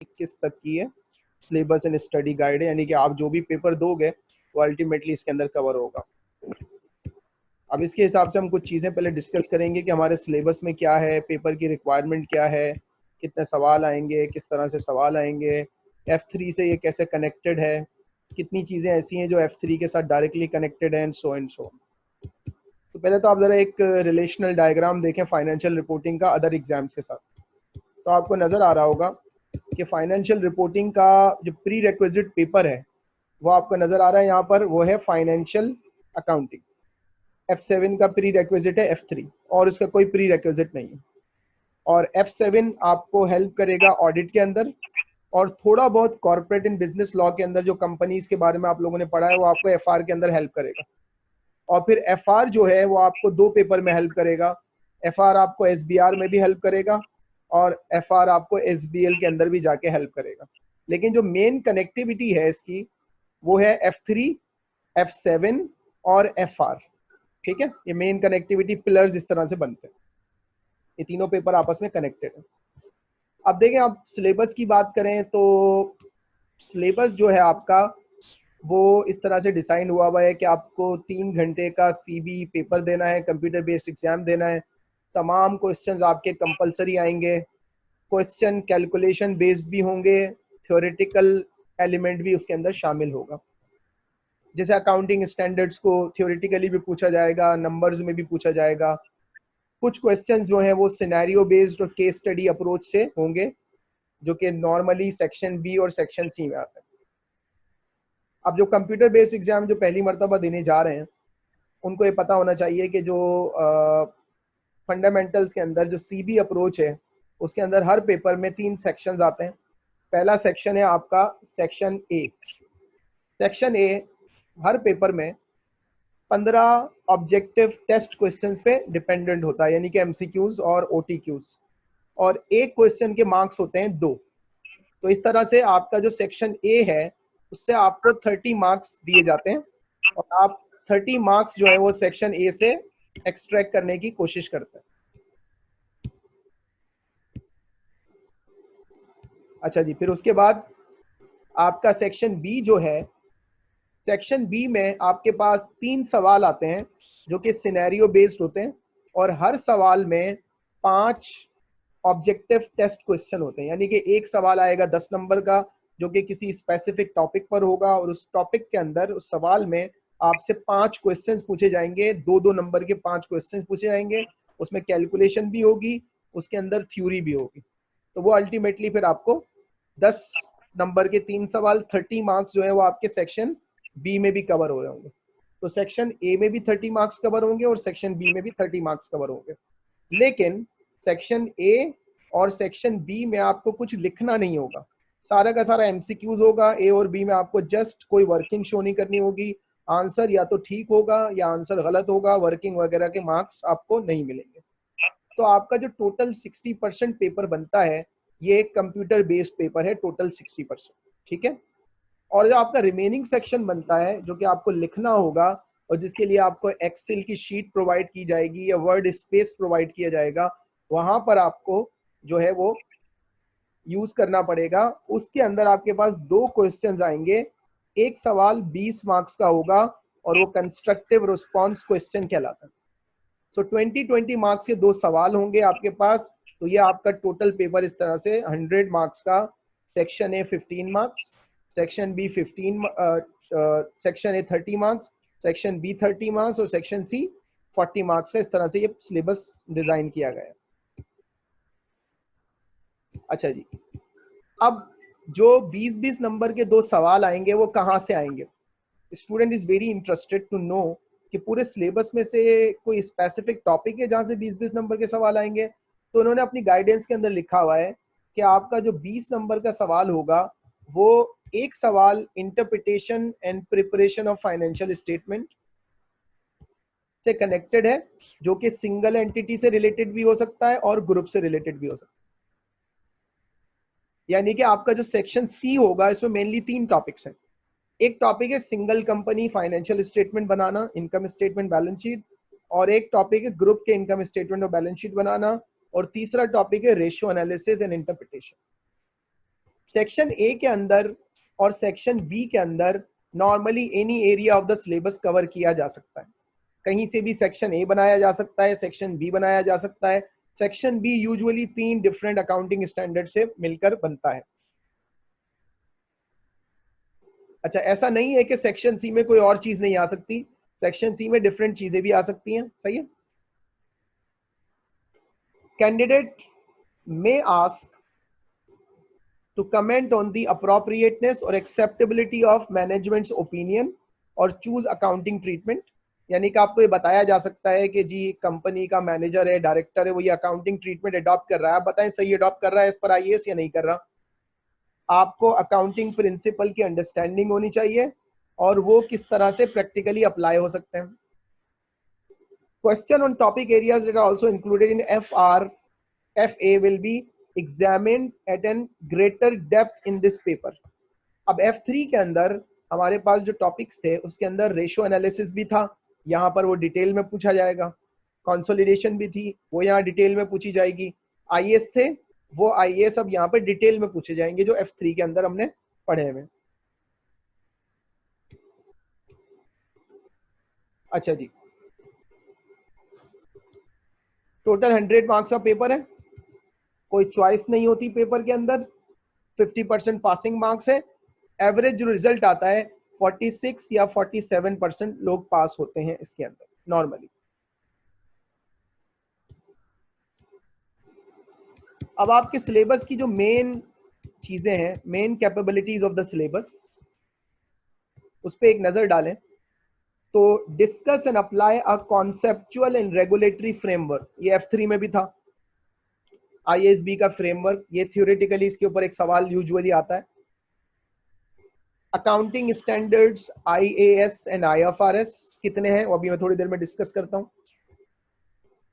इक्कीस तक की है। सिलेबस एंड स्टडी गाइड है, यानी कि आप जो भी पेपर दोगे, वो अल्टीमेटली इसके अंदर कवर होगा। अब इसके हिसाब से हम कुछ चीज़ें पहले डिस्कस करेंगे कि हमारे सिलेबस में क्या है पेपर की रिक्वायरमेंट क्या है, कितने सवाल आएँगे, किस तरह से सवाल आएँगे एफ़ थ्री से ये कैसे कनेक्टेड है, कितनी चीज़ें ऐसी हैं जो एफ़ थ्री के साथ डायरेक्टली कनेक्टेड है सो एंड सो तो पहले तो आप ज़रा एक रिलेशनल डायग्राम देखें फाइनेंशियल रिपोर्टिंग का अदर एग्ज़ाम्स के साथ। तो आपको नज़र आ रहा होगा कि फाइनेंशियल रिपोर्टिंग का जो प्री रिक्विजिट पेपर है, वो आपको नज़र आ रहा है यहाँ पर, वो है फाइनेंशियल अकाउंटिंग एफ़ सेवन का प्री रिक्विजिट है एफ़ थ्री और इसका कोई प्री रिक्विजिट नहीं है। और एफ़ सेवन आपको हेल्प करेगा ऑडिट के अंदर और थोड़ा बहुत कॉर्पोरेट इन बिज़नेस लॉ के अंदर जो कंपनीज़ के बारे में आप लोगों ने पढ़ा है, वो आपको एफ़ के अंदर हेल्प करेगा। और फिर एफआर जो है, वो आपको दो पेपर में हेल्प करेगा। एफ़ आपको एस में भी हेल्प करेगा। और एफआर आपको एसबीएल के अंदर भी जाके हेल्प करेगा। लेकिन जो मेन कनेक्टिविटी है इसकी, वो है एफ़ थ्री एफ़ सेवन और एफ़ आर ठीक है? ये मेन कनेक्टिविटी पिलर्स इस तरह से बनते हैं। ये तीनों पेपर आपस में कनेक्टेड है। अब देखें, आप सिलेबस की बात करें तो सिलेबस जो है आपका, वो इस तरह से डिसाइन हुआ हुआ है कि आपको तीन घंटे का सीबी पेपर देना है कंप्यूटर बेस्ड एग्ज़ाम देना है। तमाम क्वेश्चंस आपके कंपलसरी आएँगे। क्वेश्चन कैलकुलेशन बेस्ड भी होंगे थ्योरेटिकल एलिमेंट भी उसके अंदर शामिल होगा। जैसे अकाउंटिंग स्टैंडर्ड्स को थ्योरेटिकली भी पूछा जाएगा नंबर्स में भी पूछा जाएगा। कुछ क्वेश्चन जो है वो सिनेरियो बेस्ड और केस स्टडी अप्रोच से होंगे, जो कि नॉर्मली सेक्शन बी और सेक्शन सी में आते हैं। अब जो कंप्यूटर बेस्ड एग्ज़ाम जो पहली मरतबा देने जा रहे हैं, उनको ये पता होना चाहिए कि जो फंडामेंटल्स के अंदर जो सी बी अप्रोच है, उसके अंदर हर पेपर में तीन सेक्शंस आते हैं। पहला सेक्शन है आपका सेक्शन ए सेक्शन ए हर पेपर में पंद्रह ऑब्जेक्टिव टेस्ट क्वेश्चन पे डिपेंडेंट होता है, यानी कि एमसीक्यूज और ओटीक्यूज और एक क्वेश्चन के मार्क्स होते हैं दो। तो इस तरह से आपका जो सेक्शन ए है, उससे आपको थर्टी मार्क्स दिए जाते हैं। और आप थर्टी मार्क्स जो है वो सेक्शन ए से एक्सट्रैक्ट करने की कोशिश करते हैं। अच्छा जी, फिर उसके बाद आपका सेक्शन बी जो है सेक्शन बी में आपके पास तीन सवाल आते हैं जो कि सिनेरियो बेस्ड होते हैं और हर सवाल में पाँच ऑब्जेक्टिव टेस्ट क्वेश्चन होते हैं। यानी कि एक सवाल आएगा दस नंबर का, जो कि किसी स्पेसिफिक टॉपिक पर होगा और उस टॉपिक के अंदर उस सवाल में आपसे पाँच क्वेश्चंस पूछे जाएँगे दो दो नंबर के पाँच क्वेश्चंस पूछे जाएँगे, उसमें कैलकुलेशन भी होगी, उसके अंदर थ्योरी भी होगी। तो वो अल्टीमेटली फिर आपको दस नंबर के तीन सवाल थर्टी मार्क्स जो है वो आपके सेक्शन बी में भी कवर हो रहे होंगे। तो सेक्शन ए में भी थर्टी मार्क्स कवर होंगे और सेक्शन बी में भी थर्टी मार्क्स कवर होंगे। लेकिन सेक्शन ए और सेक्शन बी में आपको कुछ लिखना नहीं होगा। सारा का सारा एमसीक्यूज होगा ए और बी में आपको जस्ट कोई वर्किंग शो नहीं करनी होगी आंसर या तो ठीक होगा या आंसर गलत होगा, वर्किंग वगैरह के मार्क्स आपको नहीं मिलेंगे। तो आपका जो टोटल 60 परसेंट पेपर बनता है, ये एक कंप्यूटर बेस्ड पेपर है, टोटल 60 परसेंट, ठीक है? और जो आपका रिमेनिंग सेक्शन बनता है, जो कि आपको लिखना होगा, और जिसके लिए आपको एक्सेल की शीट प्रोवाइड की जाएगी या वर्ड स्पेस प्रोवाइड किया जाएगा, वहाँ पर आपको जो है वो यूज़ करना पड़ेगा। उसके अंदर आपके पास दो क्वेश्चन आएँगे एक सवाल 20 मार्क्स का होगा और वो कंस्ट्रक्टिव रिस्पॉन्स क्वेश्चन कहलाता है। सो ट्वेंटी ट्वेंटी मार्क्स के दो सवाल होंगे आपके पास तो ये आपका टोटल पेपर इस तरह से 100 मार्क्स का section A 15 marks section B 15 section A 30 marks section B 30 marks और सेक्शन सी 40 मार्क्स का इस तरह से ये सिलेबस डिज़ाइन किया गया अच्छा जी। अब जो 20-20 नंबर के दो सवाल आएँगे, वो कहाँ से आएँगे? Student is very interested to know कि पूरे सिलेबस में से कोई स्पेसिफिक टॉपिक है जहाँ से 20-20 नंबर के सवाल आएँगे। तो उन्होंने अपनी गाइडेंस के अंदर लिखा हुआ है कि आपका जो 20 नंबर का सवाल होगा, वो एक सवाल interpretation and preparation of financial statement से कनेक्टेड है, जो कि सिंगल एंटिटी से रिलेटेड भी हो सकता है और ग्रुप से रिलेटेड भी हो सकता है। यानी कि आपका जो सेक्शन सी होगा, इसमें मेनली तीन टॉपिक्स हैं। एक टॉपिक है सिंगल कंपनी फाइनेंशियल स्टेटमेंट बनाना इनकम स्टेटमेंट बैलेंस शीट और एक टॉपिक है ग्रुप के इनकम स्टेटमेंट और बैलेंस शीट बनाना, और तीसरा टॉपिक है ratio analysis and interpretation section A के अंदर और सेक्शन बी के अंदर normally any area of the syllabus cover किया जा सकता है। कहीं से भी सेक्शन ए बनाया जा सकता है सेक्शन बी बनाया जा सकता है सेक्शन बी यूजुअली तीन डिफरेंट अकाउंटिंग स्टैंडर्ड से मिलकर बनता है। अच्छा ऐसा नहीं है कि सेक्शन सी में कोई और चीज़ नहीं आ सकती। सेक्शन सी में डिफरेंट चीज़ें भी आ सकती हैं। सही है? Candidate may ask to comment on the appropriateness और एक्सेप्टेबिलिटी ऑफ़ मैनेजमेंट्स ओपिनियन और चूज़ अकाउंटिंग ट्रीटमेंट यानी कि आपको ये बताया जा सकता है कि जी कंपनी का मैनेजर है डायरेक्टर है, वो ये अकाउंटिंग ट्रीटमेंट अडॉप्ट कर रहा है। आप बताएँ, सही अडॉप्ट कर रहा है इस पर आई या नहीं कर रहा? आपको अकाउंटिंग प्रिंसिपल की अंडरस्टैंडिंग होनी चाहिए और वो किस तरह से प्रैक्टिकली अप्लाई हो सकते हैं। Question on topic areas that are also included in F R F A will be examined at an greater depth in this paper अब एफ़ थ्री के अंदर हमारे पास जो टॉपिक्स थे, उसके अंदर रेशियो एनालिसिस भी था। यहाँ पर वो डिटेल में पूछा जाएगा। कंसोलिडेशन भी थी, वो यहाँ डिटेल में पूछी जाएगी। आई थे, वो आई अब यहाँ पर डिटेल में पूछे जाएँगे, जो एफ़ के अंदर हमने पढ़े हुए अच्छा जी। टोटल हंड्रेड मार्क्स का पेपर है। कोई चॉइस नहीं होती पेपर के अंदर। फिफ्टी परसेंट पासिंग मार्क्स है। एवरेज जो रिज़ल्ट आता है 46 या 47 परसेंट लोग पास होते हैं इसके अंदर नॉर्मली अब आपके सिलेबस की जो मेन चीज़ें हैं main capabilities of the syllabus उस पर एक नज़र डालें तो discuss and apply a conceptual and regulatory framework ये एफ़ थ्री में भी था। आईएसबी का फ्रेमवर्क ये थियोरेटिकली इसके ऊपर एक सवाल यूजुअली आता है। Accounting standards IAS and IFRS कितने हैं? वो अभी मैं थोड़ी देर में डिस्कस करता हूँ।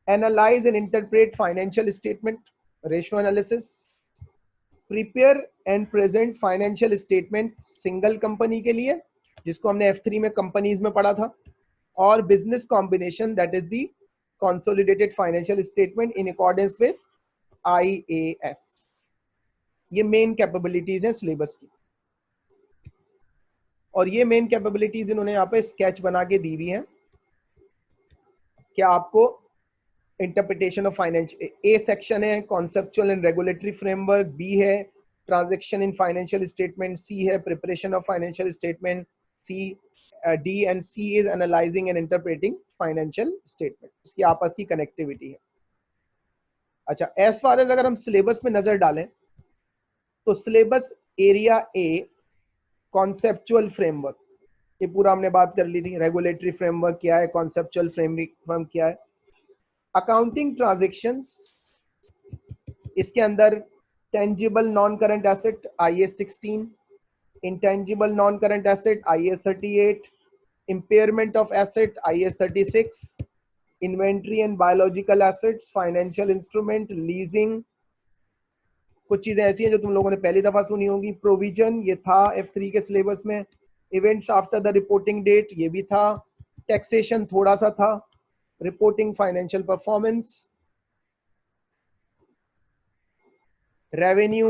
Analyse and interpret financial statement ratio analysis prepare and present financial statement single company के लिए, जिसको हमने F3 में कंपनीज़ में पढ़ा था, और business combination that is the consolidated financial statement in accordance with IAS ये मेन कैपेबिलिटीज हैं सिलेबस की। और ये मेन कैपेबिलिटीज इन्होंने यहाँ पे स्केच बना के दी हुई है क्या आपको interpretation of finance A section है conceptual and regulatory framework B है transaction in financial statement C है preparation of financial statement C D and C is analysing and interpreting financial statement इसकी आपस की कनेक्टिविटी है। अच्छा एज फार एज अगर हम सिलेबस में नज़र डालें तो syllabus area A conceptual framework ये पूरा हमने बात कर ली थी रेगुलेटरी फ्रेमवर्क क्या है कॉन्सेप्चुअल फ्रेमवर्क क्या है। अकाउंटिंग ट्रांजेक्शन इसके अंदर tangible non current asset I S sixteen intangible non current asset I S thirty eight impairment of asset I S thirty six inventory and biological assets financial instrument leasing कुछ चीज़ें ऐसी हैं जो तुम लोगों ने पहली दफ़ा सुनी होंगी। प्रोविज़न ये था एफ़ थ्री के सिलेबस में। Events after the reporting date ये भी था। टैक्सेशन थोड़ा सा था। Reporting financial performance revenue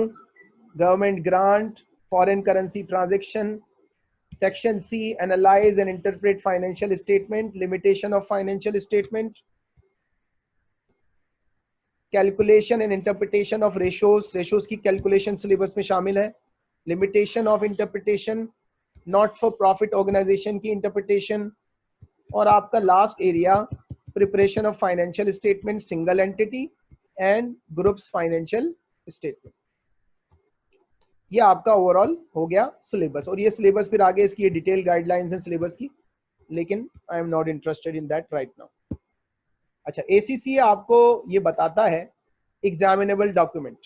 government grant foreign currency transaction section C analyse and interpret financial statement limitation of financial statement calculation and interpretation of ratios ratios की calculation syllabus में शामिल है। Limitation of interpretation not for profit organisation की interpretation और आपका last area preparation of financial statement single entity and groups financial statement ये आपका overall हो गया सिलेबस और ये सिलेबस फिर आगे इसकी डिटेल गाइडलाइंस है सिलेबस की। लेकिन I am not interested in that right now अच्छा एसीसी आपको ये बताता है एग्जामिनेबल डॉक्यूमेंट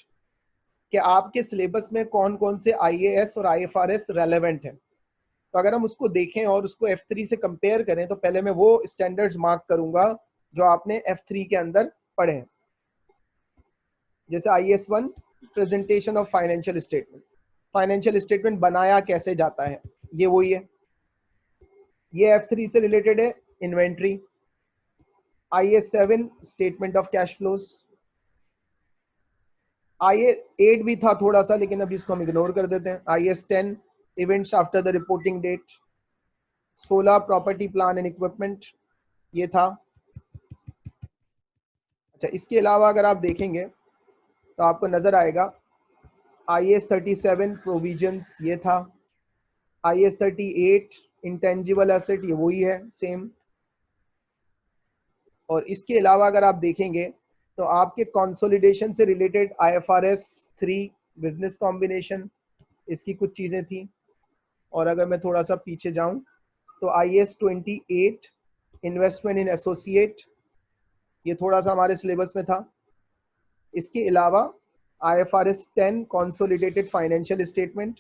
कि आपके सिलेबस में कौन कौन से आईएएस और आईएफआरएस रेलेवेंट है। तो अगर हम उसको देखें और उसको F3 से कंपेयर करें तो पहले मैं वो स्टैंडर्ड्स मार्क करूँगा, जो आपने F3 के अंदर पढ़े हैं। जैसे I S one presentation of financial statement financial statement बनाया कैसे जाता है? ये वही है। ये F3 से रिलेटेड है inventory IS7 statement of cash flows. I eight भी था थोड़ा सा लेकिन अभी इसको हम इग्नोर कर देते हैं। I S ten events after the reporting date सोलह प्रॉपर्टी प्लान एंड इक्विपमेंट ये था। अच्छा इसके अलावा अगर आप देखेंगे तो आपको नज़र आएगा I S thirty seven provisions ये था। I S thirty eight intangible asset ये वही है सेम और इसके अलावा अगर आप देखेंगे तो आपके कंसोलिडेशन से related I F R S three business combination इसकी कुछ चीज़ें थी। और अगर मैं थोड़ा सा पीछे जाऊँ तो I S twenty eight investment in associate ये थोड़ा सा हमारे सिलेबस में था। इसके अलावा I F R S ten consolidated financial statement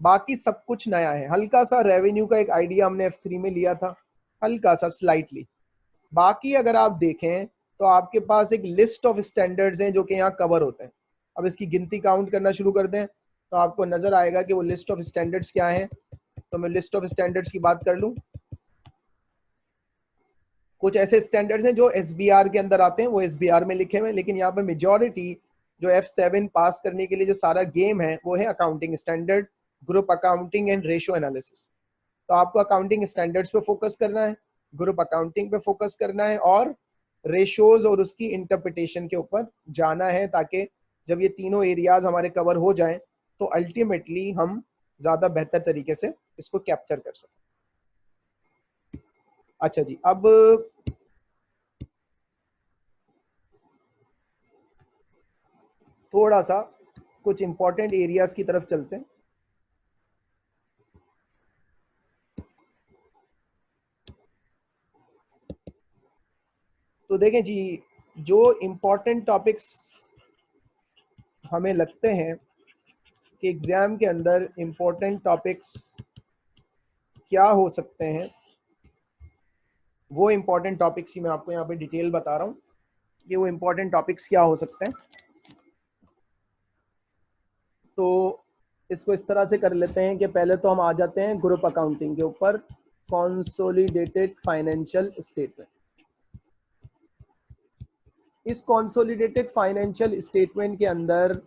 बाकी सब कुछ नया है। हल्का सा रेवेन्यू का एक आइडिया हमने एफ़ थ्री में लिया था, हल्का सा स्लाइटली बाकी अगर आप देखें तो आपके पास एक लिस्ट ऑफ़ स्टैंडर्ड्स हैं जो कि यहाँ कवर होते हैं। अब इसकी गिनती काउंट करना शुरू कर दें तो आपको नज़र आएगा कि वो लिस्ट ऑफ़ स्टैंडर्ड्स क्या हैं। तो मैं लिस्ट ऑफ़ स्टैंडर्ड्स की बात कर लूँ। कुछ ऐसे स्टैंडर्ड्स हैं जो एसबीआर के अंदर आते हैं, वो एसबीआर में लिखे हुए हैं, लेकिन यहाँ पे मेजोरिटी जो एफ़ पास करने के लिए जो सारा गेम है, वो है accounting standard group accounting and ratio analysis तो आपको अकाउंटिंग स्टैंडर्ड्स पे फोकस करना है। ग्रुप अकाउंटिंग पे फोकस करना है और रेशोज और उसकी इंटरप्रिटेशन के ऊपर जाना है ताकि जब ये तीनों एरियाज़ हमारे कवर हो जाएँ तो अल्टीमेटली हम ज़्यादा बेहतर तरीके से इसको कैप्चर कर सकें। अच्छा जी, अब थोड़ा सा कुछ इंपॉर्टेंट एरियाज़ की तरफ़ चलते हैं। तो देखें जी, जो इम्पोर्टेंट टॉपिक्स हमें लगते हैं कि एग्ज़ाम के अंदर इम्पोर्टेंट टॉपिक्स क्या हो सकते हैं, वो इम्पोर्टेंट टॉपिक्स ही मैं आपको यहाँ पे डिटेल बता रहा हूँ कि वो इम्पोर्टेंट टॉपिक्स क्या हो सकते हैं। तो इसको इस तरह से कर लेते हैं कि पहले तो हम आ जाते हैं ग्रुप अकाउंटिंग के ऊपर कॉन्सोलिडेटेड फाइनेंशियल स्टेटमेंट इस कॉन्सोलिडेटेड फाइनेंशियल स्टेटमेंट के अंदर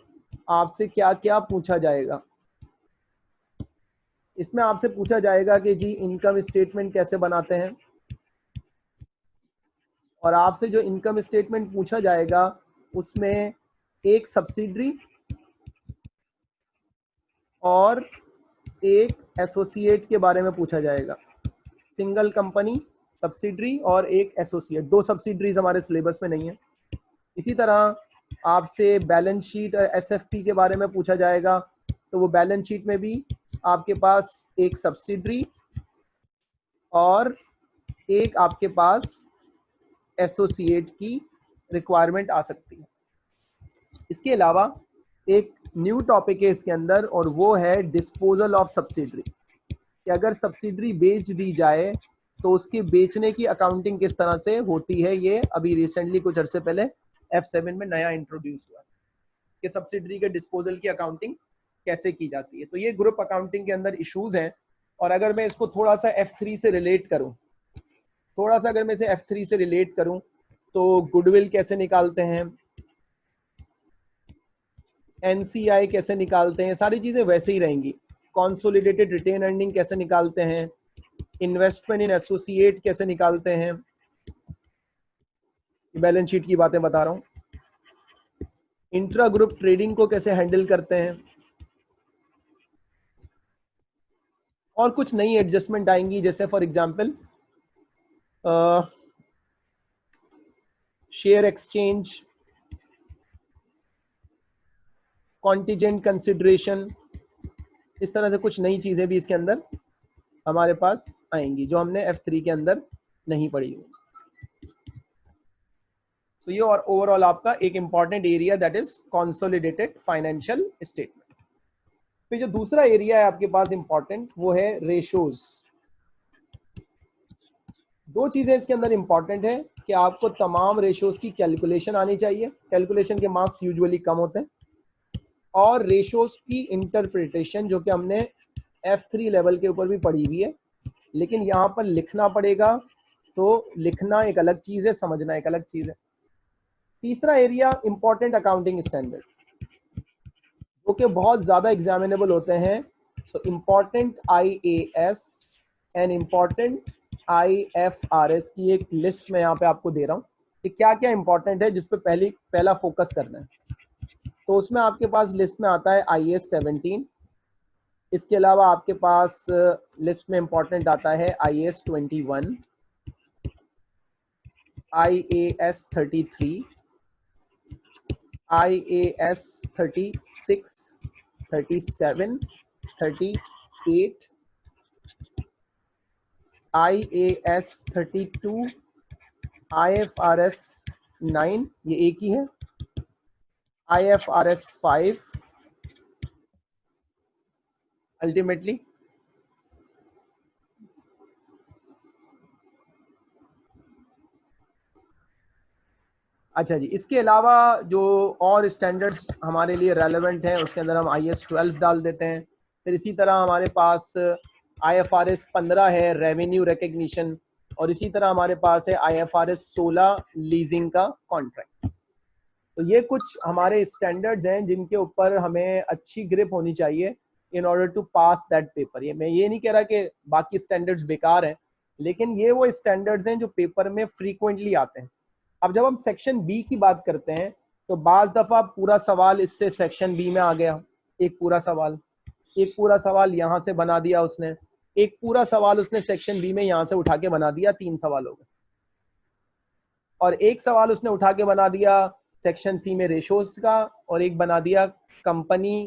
आपसे क्या क्या पूछा जाएगा? इसमें आपसे पूछा जाएगा कि जी इनकम स्टेटमेंट कैसे बनाते हैं? और आपसे जो इनकम स्टेटमेंट पूछा जाएगा, उसमें एक सब्सिडरी और एक एसोसिएट के बारे में पूछा जाएगा। सिंगल कंपनी सब्सिडरी और एक एसोसिएट दो सब्सिडरीज हमारे सिलेबस में नहीं है। इसी तरह आपसे बैलेंस शीट और एस के बारे में पूछा जाएगा तो वो बैलेंस शीट में भी आपके पास एक सब्सिडरी और एक आपके पास एसोसिएट की रिक्वायरमेंट आ सकती है। इसके अलावा एक न्यू टॉपिक है इसके अंदर और वो है डिस्पोजल ऑफ़ सब्सिडरी कि अगर सब्सिडरी बेच दी जाए तो उसके बेचने की अकाउंटिंग किस तरह से होती है, ये अभी रिसेंटली कुछ अर्से पहले एफ़ सेवन में नया इंट्रोड्यूस हुआ कि सब्सिडरी के डिस्पोजल की अकाउंटिंग कैसे की जाती है। तो ये ग्रुप अकाउंटिंग के अंदर इश्यूज़ हैं और अगर मैं इसको थोड़ा सा एफ़ थ्री से रिलेट करूँ, थोड़ा सा अगर मैं इसे एफ़ थ्री से रिलेट करूँ तो गुडविल कैसे निकालते हैं? एनसीआई कैसे निकालते हैं? सारी चीज़ें वैसे ही रहेंगी। कॉन्सोलिडेटेड रिटेन अर्निंग कैसे निकालते हैं? इन्वेस्टमेंट इन एसोसिएट कैसे निकालते हैं? बैलेंस शीट की बातें बता रहा हूँ। इंट्रा ग्रुप ट्रेडिंग को कैसे हैंडल करते हैं? और कुछ नई एडजस्टमेंट आएँगी, जैसे for example share exchange contingent consideration इस तरह से कुछ नई चीज़ें भी इसके अंदर हमारे पास आएँगी, जो हमने F3 के अंदर नहीं पढ़ी हुई। तो ये और ओवरऑल आपका एक important area that is consolidated financial statement फिर जो दूसरा एरिया है आपके पास इंपॉर्टेंट वो है रेशोज दो चीज़ें इसके अंदर इंपॉर्टेंट है कि आपको तमाम रेशोज की कैलकुलेशन आनी चाहिए। कैलकुलेशन के मार्क्स यूजुअली कम होते हैं। और रेशोज की इंटरप्रिटेशन जो कि हमने F3 लेवल के ऊपर भी पढ़ी हुई है। लेकिन यहाँ पर लिखना पड़ेगा तो लिखना एक अलग चीज़ है, समझना एक अलग चीज़ है। तीसरा area important accounting standard okay okay, बहुत ज़्यादा एग्जामिनेबल होते हैं। So important I A S and important I F R S की एक लिस्ट मैं यहाँ पे आपको दे रहा हूँ कि क्या क्या इंपॉर्टेंट है जिस पे पहली पहला फोकस करना है। तो उसमें आपके पास लिस्ट में आता है आई एस सेवनटीन इसके अलावा आपके पास लिस्ट में इंपॉर्टेंट आता है I S twenty one I A S thirty three S thirty two I F R S nine ये एक ही है? एस फाइव अल्टीमेटली अच्छा जी, इसके अलावा जो और स्टैंडर्ड्स हमारे लिए रेलेवेंट हैं, उसके अंदर हम आई एस ट्वेल्व डाल देते हैं। फिर इसी तरह हमारे पास आई एफ़ आर एस पंद्रह है रेवेन्यू रिकग्निशन और इसी तरह हमारे पास है आई एफ़ आर एस सोलह लीजिंग का कॉन्ट्रैक्ट तो ये कुछ हमारे स्टैंडर्ड्स हैं जिनके ऊपर हमें अच्छी ग्रिप होनी चाहिए in order to pass that paper ये मैं ये नहीं कह रहा कि बाकी स्टैंडर्ड्स बेकार हैं, लेकिन ये वो स्टैंडर्ड्स हैं जो पेपर में फ्रीक्वेंटली आते हैं। अब जब हम सेक्शन बी की बात करते हैं तो बाज दफ़ा पूरा सवाल इससे सेक्शन बी में आ गया। एक पूरा सवाल। एक पूरा सवाल यहाँ से बना दिया उसने। एक पूरा सवाल उसने सेक्शन बी में यहाँ से उठा के बना दिया, तीन सवाल हो गए और एक सवाल उसने उठा के बना दिया सेक्शन सी में रेशोज का, और एक बना दिया कंपनी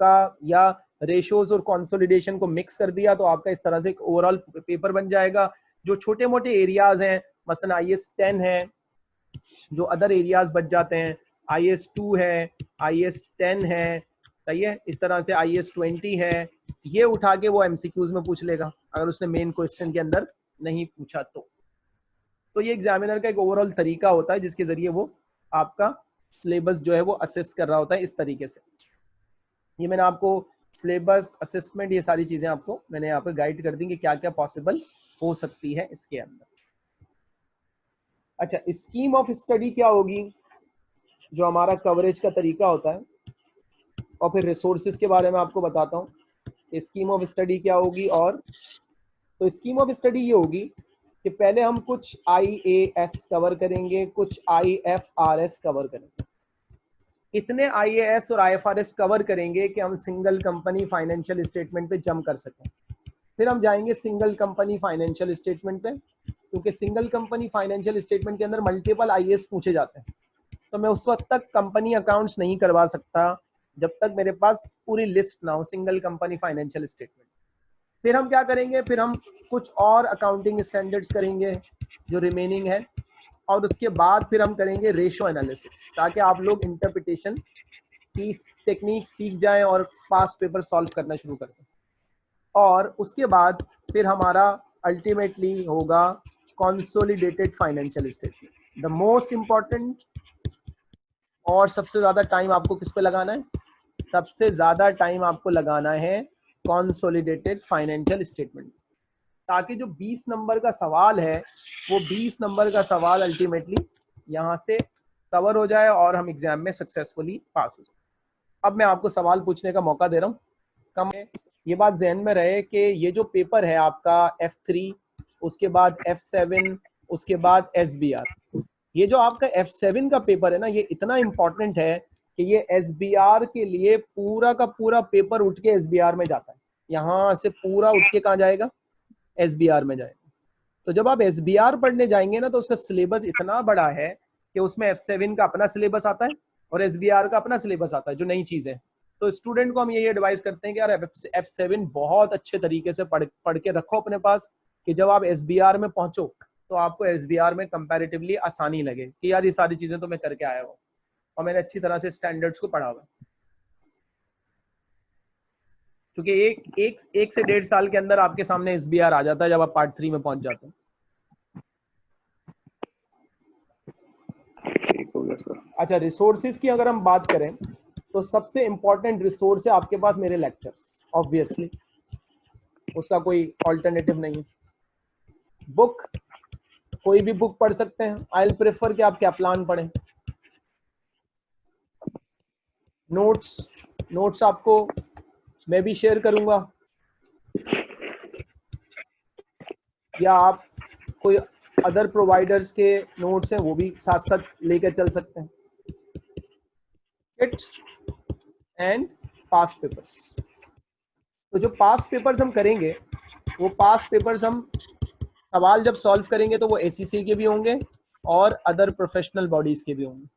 का, या रेशोज और कॉन्सोलिडेशन को मिक्स कर दिया तो आपका इस तरह से एक ओवरऑल पेपर बन जाएगा। जो छोटे मोटे एरियाज़ हैं, मसलन आई एस टेन है जो अदर एरियाज़ बच जाते हैं आई एस टू है आई एस टेन है, सही है? इस तरह से आई एस ट्वेंटी है, ये उठा के वो एमसीक्यूज में पूछ लेगा, अगर उसने मेन क्वेश्चन के अंदर नहीं पूछा तो। तो ये एग्जामिनर का एक ओवरऑल तरीका होता है, जिसके ज़रिए वो आपका सिलेबस जो है वो असेस कर रहा होता है इस तरीके से। ये मैंने आपको सिलेबस असेसमेंट ये सारी चीज़ें आपको मैंने यहाँ पर गाइड कर दी कि क्या क्या पॉसिबल हो सकती है इसके अंदर। अच्छा स्कीम ऑफ़ स्टडी क्या होगी? जो हमारा कवरेज का तरीका होता है, और फिर रिसोर्सेज के बारे में आपको बताता हूँ। स्कीम ऑफ़ स्टडी क्या होगी और तो स्कीम ऑफ़ स्टडी ये होगी कि पहले हम कुछ आई ए एस कवर करेंगे, कुछ I F R S cover करेंगे। इतने आई ए एस और I F R S cover करेंगे कि हम सिंगल कंपनी फाइनेंशियल स्टेटमेंट पे जम कर सकें। फिर हम जाएँगे सिंगल कंपनी फाइनेंशियल स्टेटमेंट पे क्योंकि सिंगल कंपनी फाइनेंशियल स्टेटमेंट के अंदर मल्टीपल आई पूछे जाते हैं। तो मैं उस वक्त तक कंपनी अकाउंट्स नहीं करवा सकता, जब तक मेरे पास पूरी लिस्ट ना हो सिंगल कंपनी फाइनेंशियल स्टेटमेंट फिर हम क्या करेंगे? फिर हम कुछ और अकाउंटिंग स्टैंडर्ड्स करेंगे, जो रिमेनिंग है। और उसके बाद फिर हम करेंगे रेशो एनालिसिस ताकि आप लोग इंटरप्रिटेशन की टेक्निक सीख जाएँ और पास पेपर सॉल्व करना शुरू कर दें। और उसके बाद फिर हमारा अल्टीमेटली होगा consolidated financial statement the most important और सबसे ज़्यादा टाइम आपको किस पे लगाना है? सबसे ज़्यादा टाइम आपको लगाना है कॉन्सोलिडेटेड फाइनेंशियल स्टेटमेंट ताकि जो 20 नंबर का सवाल है, वो 20 नंबर का सवाल अल्टीमेटली यहाँ से कवर हो जाए और हम एग्ज़ाम में सक्सेसफुली पास हो जाए। अब मैं आपको सवाल पूछने का मौका दे रहा हूँ। कम ये बात जहन में रहे कि ये जो पेपर है आपका F3 उसके बाद F7 उसके बाद एस बी आर ये जो आपका F7 का पेपर है ना, ये इतना इम्पोर्टेंट है कि ये एस बी आर के लिए पूरा का पूरा पेपर उठ के एस बी आर में जाता है। यहाँ से पूरा उठ के कहाँ जाएगा? एसबीआर में जाएगा। तो जब आप एस बी आर पढ़ने जाएँगे ना तो उसका सिलेबस इतना बड़ा है कि उसमें F7 का अपना सिलेबस आता है और एस बी आर का अपना सिलेबस आता है, जो नई चीज़ है। तो स्टूडेंट को हम यही एडवाइस करते हैं कि यार एफ़ सेवन बहुत अच्छे तरीके से पढ़ पढ़ के रखो अपने पास। कि जब आप एस में पहुंचो तो आपको एसबीआर में कंपेरेटिवली आसानी लगे कि यार ये सारी चीज़ें तो मैं करके आया हूँ और मैंने अच्छी तरह से स्टैंडर्ड्स को पढ़ा हुआ क्योंकि एक एक एक से डेढ़ साल के अंदर आपके सामने एसबीआर आ जाता है जब आप पार्ट थ्री में पहुँच जाते हैं। अच्छा रिसोर्सिस की अगर हम बात करें तो सबसे इंपॉर्टेंट रिसोर्स है आपके पास मेरे लेक्चर्स ऑब्वियसली उसका कोई ऑल्टरनेटिव नहीं है। बुक, कोई भी बुक पढ़ सकते हैं। आई प्रेफर कि आप क्या प्लान पढ़ें। नोट्स नोट्स आपको मैं भी शेयर करूँगा। या आप कोई अदर प्रोवाइडर्स के नोट्स हैं, वो भी साथ साथ लेकर चल सकते हैं। इट एंड पास पेपर्स तो जो पास पेपर्स हम करेंगे, वो पास पेपर्स हम सवाल जब सॉल्व करेंगे तो वो एसीसी के भी होंगे और अदर प्रोफेशनल बॉडीज के भी होंगे।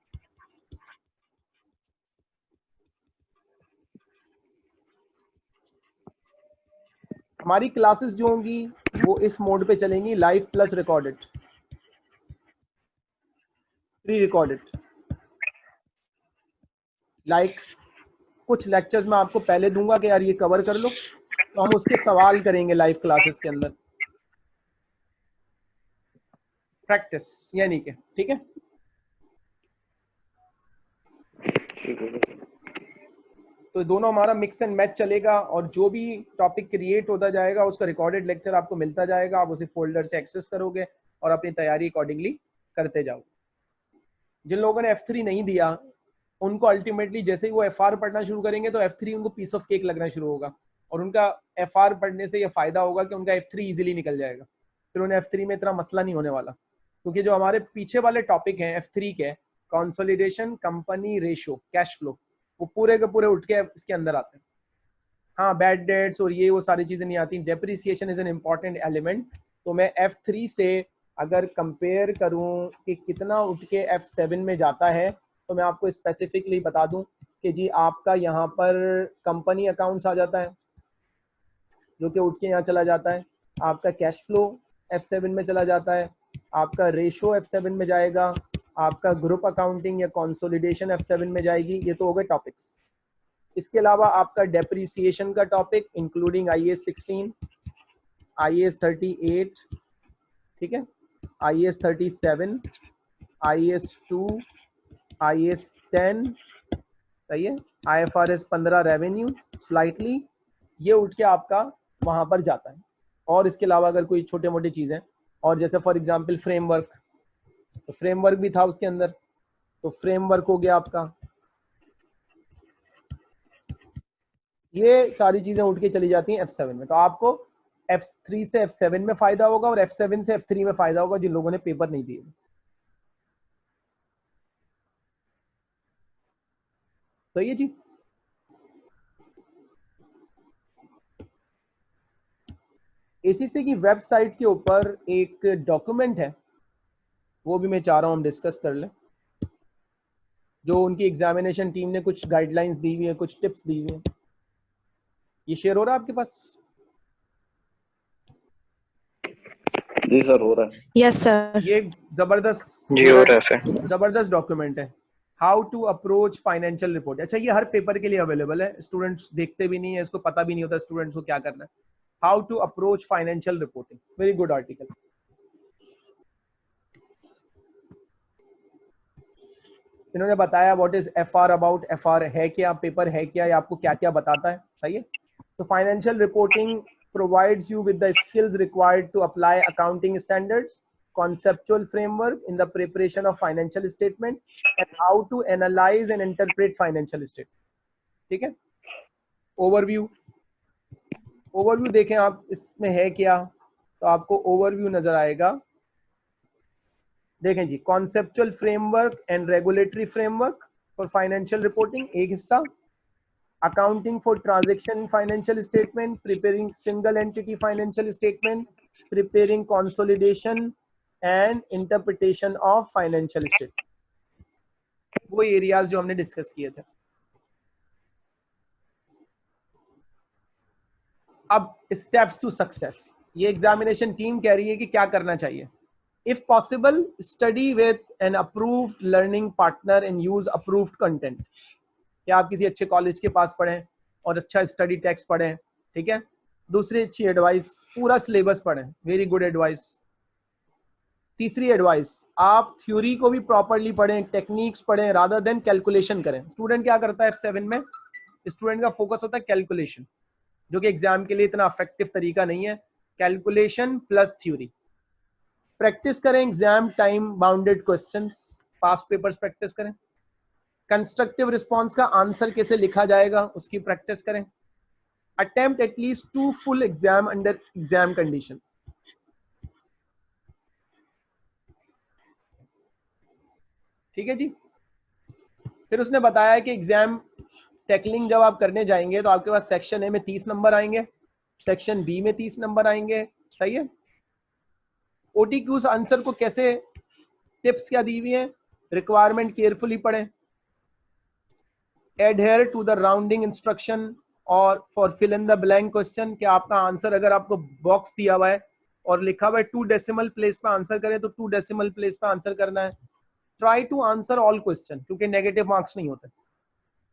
हमारी क्लासेस जो होंगी, वो इस मोड पे चलेंगी live plus recorded pre recorded like कुछ लेक्चर्स मैं आपको पहले दूँगा कि यार ये कवर कर लो तो हम उसके सवाल करेंगे लाइव क्लासेस के अंदर। प्रैक्टिस यानी कि ठीक है? तो दोनों हमारा मिक्स एंड मैच चलेगा और जो भी टॉपिक क्रिएट होता जाएगा, उसका रिकॉर्डेड लेक्चर आपको मिलता जाएगा। आप उसे फोल्डर से एक्सेस करोगे और अपनी तैयारी अकॉर्डिंगली करते जाओ जिन लोगों ने एफ़ थ्री नहीं दिया, उनको अल्टीमेटली जैसे ही वो एफ़ आर पढ़ना शुरू करेंगे तो एफ़ थ्री उनको पीस ऑफ़ केक लगना शुरू होगा। और उनका एफ़ आर पढ़ने से ये फ़ायदा होगा कि उनका F3 इजीली निकल जाएगा। फिर उन्हें F3 में इतना मसला नहीं होने वाला। क्योंकि जो हमारे पीछे वाले टॉपिक हैं एफ़ थ्री के consolidation company ratio cash flow वो पूरे के पूरे उठ के इसके अंदर आते हैं। हाँ बैड डेट्स और ये वो सारी चीज़ें नहीं आती। Depreciation is an important element तो मैं एफ़ थ्री से अगर कंपेयर करूँ कि कितना उठ के एफ़ सेवन में जाता है तो मैं आपको स्पेसिफिकली बता दूँ कि जी आपका यहाँ पर कंपनी अकाउंट्स आ जाता है, जो कि उठ के यहाँ चला जाता है। आपका कैश फ्लो एफ़ सेवन में चला जाता है। आपका रेशो एफ़ सेवन में जाएगा, आपका ग्रुप अकाउंटिंग या कंसोलिडेशन F7 में जाएगी, ये तो हो गए टॉपिक्स इसके अलावा आपका डेप्रीसिएशन का topic including I S sixteen I S thirty eight ठीक है? I S thirty seven I S two I S ten सही है? आई एफ़ आर एस पंद्रह रेवेन्यू स्लाइटली ये उठ के आपका वहाँ पर जाता है। और इसके अलावा अगर कोई छोटे मोटे चीज़ें और जैसे फॉर एग्ज़ाम्पल फ्रेमवर्क तो फ्रेमवर्क भी था उसके अंदर। तो फ्रेमवर्क हो गया आपका। ये सारी चीज़ें उठ के चली जाती हैं F7 में। तो आपको F3 से F7 में फ़ायदा होगा और F7 से F3 में फ़ायदा होगा, जिन लोगों ने पेपर नहीं दिए। तो ये जी एसीसी की वेबसाइट के ऊपर एक डॉक्यूमेंट है वो भी मैं चाह रहा हूँ हम डिस्कस कर लें जो उनकी एग्जामिनेशन टीम ने कुछ गाइडलाइंस दी हुई है कुछ टिप्स दी हुई है। ये शेयर हो रहा है आपके पास? जी सर हो रहा है। यस सर ये ज़बरदस्त जी हो रहा है सर ज़बरदस्त डॉक्यूमेंट है। How to approach financial report अच्छा ये हर पेपर के लिए अवेलेबल है। स्टूडेंट्स देखते भी नहीं है इसको पता भी नहीं होता स्टूडेंट्स को क्या करना है। how to approach financial reporting very good article इन्होंने बताया what is F R about F R है क्या पेपर है क्या, या आपको क्या क्या बताता है, सही है? तो financial reporting provide you with the skills required to apply accounting standard conceptual framework in the preparation of financial statement and how to analyse and interpret financial statement ठीक है? ओवरव्यू ओवरव्यू देखें आप, इसमें है क्या? तो आपको ओवरव्यू नज़र आएगा। देखें जी conceptual framework and regulatory framework for financial reporting एक हिस्सा। Accounting for transaction financial statement preparing single entity financial statement preparing consolidation and interpretation of financial statement वो एरियाज़ जो हमने डिस्कस किए थे। अब स्टेप्स टू सक्सेस ये एग्जामिनेशन टीम कह रही है कि क्या करना चाहिए? If possible, study with an approved learning partner and use approved content. या आप किसी अच्छे कॉलेज के पास पढ़ें और अच्छा स्टडी टेक्स्ट पढ़ें, ठीक है? दूसरी अच्छी एडवाइस पूरा सिलेबस पढ़ें वेरी गुड एडवाइस तीसरी एडवाइस आप थ्योरी को भी प्रॉपरली पढ़ें टेक्निक्स पढ़ें रादर देन कैलकुलेशन करें. स्टूडेंट क्या करता है एफ़ सेवन में? स्टूडेंट का फोकस होता है कैलकुलेशन जो कि एग्ज़ाम के लिए इतना अफेक्टिव तरीका नहीं है. कैलकुलेशन प्लस थ्योरी प्रैक्टिस करें exam time bounded question pass papers practice करें. कंस्ट्रक्टिव रिस्पॉन्स का आंसर कैसे लिखा जाएगा, उसकी प्रैक्टिस करें. Attempt at least two full exam under exam condition ठीक है जी? फिर उसने बताया कि एग्ज़ाम टैकलिंग जब आप करने जाएँगे तो आपके पास सेक्शन ए में तीस नंबर आएँगे सेक्शन बी में तीस नंबर आएँगे, सही है? ओटीक्यूज आंसर को कैसे टिप्स क्या दी हुई है? रिक्वायरमेंट केयरफुली पढ़ें। Adhere to the rounding instruction और for fill in the blank question कि आपका आंसर अगर आपको बॉक्स दिया हुआ है और लिखा हुआ है टू डेसिमल प्लेस पे आंसर करें तो टू डेसिमल प्लेस पे आंसर करना है। Try to answer all question क्योंकि नेगेटिव मार्क्स नहीं होते।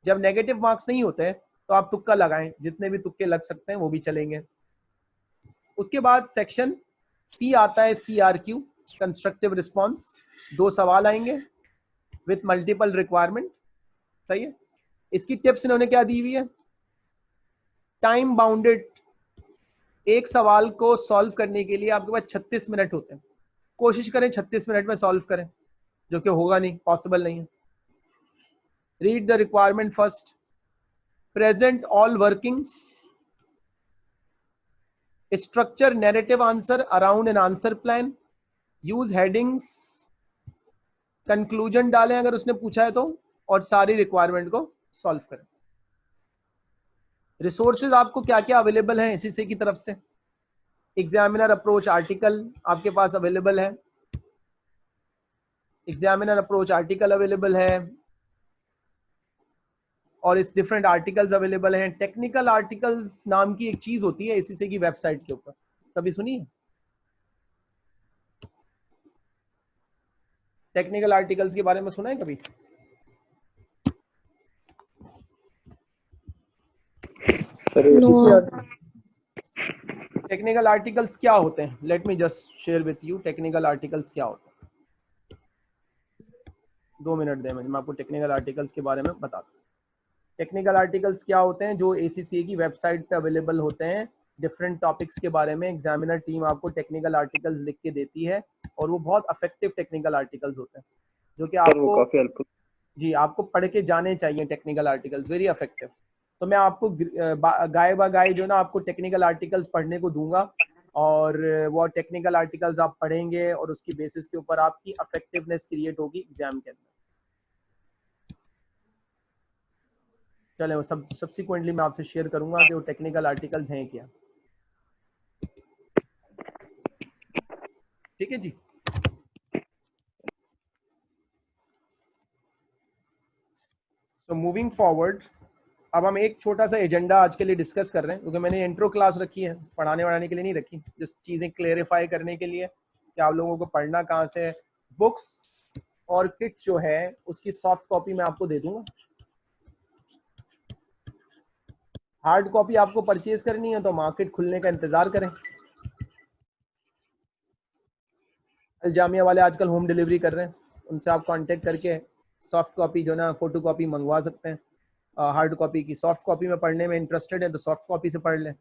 जब नेगेटिव मार्क्स नहीं होते तो आप तुक्का लगाएँ, जितने भी तुक्के लग सकते हैं, वो भी चलेंगे। उसके बाद सेक्शन सी आता है C R Q constructive response दो सवाल आएँगे विथ मल्टीपल रिक्वायरमेंट सही है? इसकी टिप्स इन्होंने क्या दी हुई है? टाइम बाउंडेड एक सवाल को सॉल्व करने के लिए आपके पास 36 मिनट होते हैं। कोशिश करें 36 मिनट में सॉल्व करें, जो कि होगा नहीं पॉसिबल नहीं है। Read the requirement first present all workings structure narrative answer around an answer plan use headings conclusion डालें अगर उसने पूछा है तो और सारी रिक्वायरमेंट को सॉल्व करें। रिसोर्सेज आपको क्या क्या अवेलेबल हैं एससीसी की तरफ़ से? एग्जामिनर अप्रोच आर्टिकल आपके पास अवेलेबल है। एग्जामिनर अप्रोच आर्टिकल अवेलेबल है। और इस डिफरेंट आर्टिकल्स अवेलेबल हैं। टेक्निकल आर्टिकल्स नाम की एक चीज़ होती है एसीसी की वेबसाइट के ऊपर। कभी सुनिए टेक्निकल आर्टिकल्स के बारे में सुना है कभी? टेक्निकल आर्टिकल्स क्या होते हैं? Let me just share with you technical articles क्या होते हैं। दो मिनट दे मैं आपको टेक्निकल आर्टिकल्स के बारे में बता दूँ टेक्निकल आर्टिकल्स क्या होते हैं जो ए की वेबसाइट पे अवेलेबल होते हैं डिफरेंट टॉपिक्स के बारे में एग्जामिनर टीम आपको टेक्निकल आर्टिकल्स लिख के देती है और वो बहुत अफेक्टिव टेक्निकल आर्टिकल्स होते हैं जो कि आपको जी आपको पढ़ के जाने चाहिए टेक्निकल आर्टिकल्स वेरी अफेक्टिव तो मैं आपको गाय बा गाय जो ना आपको टेक्निकल आर्टिकल्स पढ़ने को दूँगा और वो टेक्निकल आर्टिकल्स आप पढ़ेंगे और उसकी बेसिस के ऊपर आपकी अफेक्टिवनेस क्रिएट होगी एग्ज़ाम के अंदर। चले, वो सब सब्सिक्वेंटली मैं आपसे शेयर करूँगा कि वो टेक्निकल आर्टिकल्स हैं क्या। ठीक है जी? सो मूविंग फॉरवर्ड अब हम एक छोटा सा एजेंडा आज के लिए डिस्कस कर रहे हैं, क्योंकि मैंने इंट्रो क्लास रखी है, पढ़ाने वढ़ाने के लिए नहीं रखी जिस चीज़ें क्लेरिफाई करने के लिए कि आप लोगों को पढ़ना कहाँ से बुक्स और किट जो है, उसकी सॉफ्ट कॉपी मैं आपको दे दूँगा। हार्ड कॉपी आपको परचेज करनी है तो मार्केट खुलने का इंतज़ार करें। जामिया वाले आजकल होम डिलीवरी कर रहे हैं। उनसे आप कांटेक्ट करके सॉफ्ट कॉपी जो ना फ़ोटो कॉपी मंगवा सकते हैं। हार्ड कॉपी की सॉफ्ट कॉपी में पढ़ने में इंटरेस्टेड है तो सॉफ्ट कॉपी से पढ़ लें।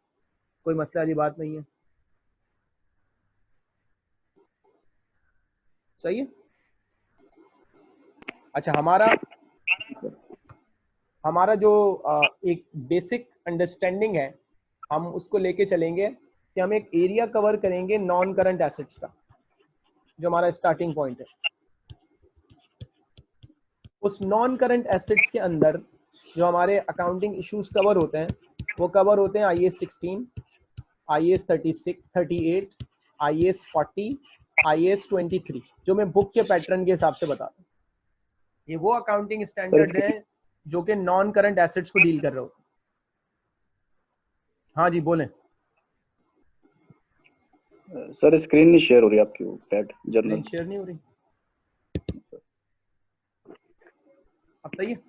कोई मसला वाली बात नहीं है। सही है? अच्छा हमारा हमारा जो एक बेसिक अंडरस्टैंडिंग है हम उसको लेके चलेंगे कि हम एक एरिया कवर करेंगे नॉन करंट एसेट्स का जो हमारा स्टार्टिंग पॉइंट है। उस नॉन करंट एसेट्स के अंदर जो हमारे अकाउंटिंग इश्यूज़ कवर होते हैं वो कवर होते हैं I S sixteen I S thirty six thirty eight I S forty I S twenty three जो मैं बुक के पैटर्न के हिसाब से बताता हूँ। ये वो अकाउंटिंग स्टैंडर्ड हैं जो कि नॉन करंट एसेट्स को डील कर रहे हो। हाँ जी बोले। सर स्क्रीन नहीं शेयर हो रही आपकी वो पैड जर्नल। शेयर नहीं हो रही। अब सही है?